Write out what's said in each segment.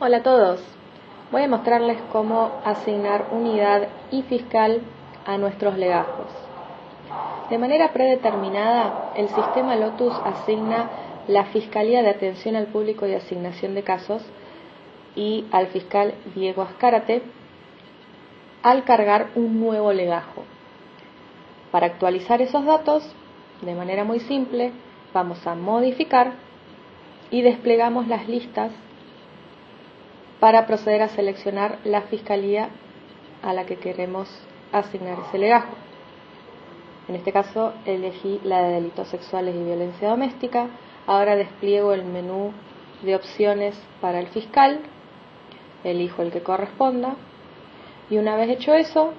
Hola a todos. Voy a mostrarles cómo asignar unidad y fiscal a nuestros legajos. De manera predeterminada, el sistema Lotus asigna la Fiscalía de Atención al Público y Asignación de Casos y al fiscal Diego Ascárate al cargar un nuevo legajo. Para actualizar esos datos, de manera muy simple, vamos a modificar y desplegamos las listas para proceder a seleccionar la fiscalía a la que queremos asignar ese legajo. En este caso elegí la de delitos sexuales y violencia doméstica. Ahora despliego el menú de opciones para el fiscal, elijo el que corresponda y una vez hecho eso,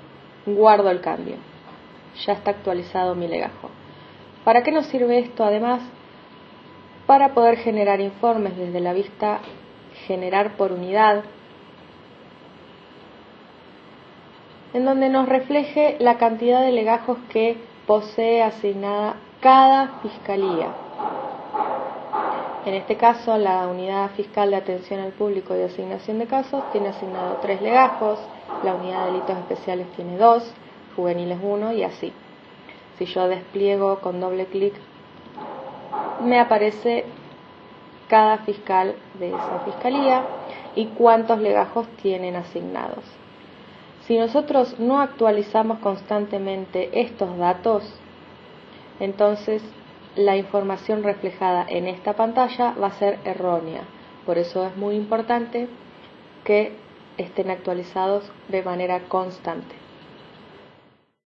guardo el cambio. Ya está actualizado mi legajo. ¿Para qué nos sirve esto además? Para poder generar informes desde la vista generar por unidad, en donde nos refleje la cantidad de legajos que posee asignada cada fiscalía. En este caso, la Unidad Fiscal de Atención al Público y Asignación de Casos tiene asignado tres legajos, la Unidad de Delitos Especiales tiene dos, juveniles uno y así. Si yo despliego con doble clic, me aparece cada fiscal de esa fiscalía y cuántos legajos tienen asignados. Si nosotros no actualizamos constantemente estos datos, entonces la información reflejada en esta pantalla va a ser errónea. Por eso es muy importante que estén actualizados de manera constante.